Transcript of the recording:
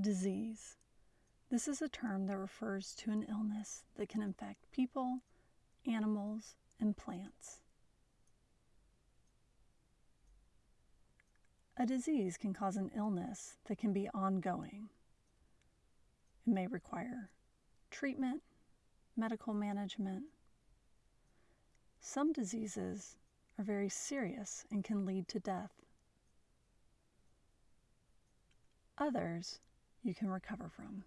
Disease. This is a term that refers to an illness that can infect people, animals, and plants. A disease can cause an illness that can be ongoing. It may require treatment, medical management. Some diseases are very serious and can lead to death. Others you can recover from.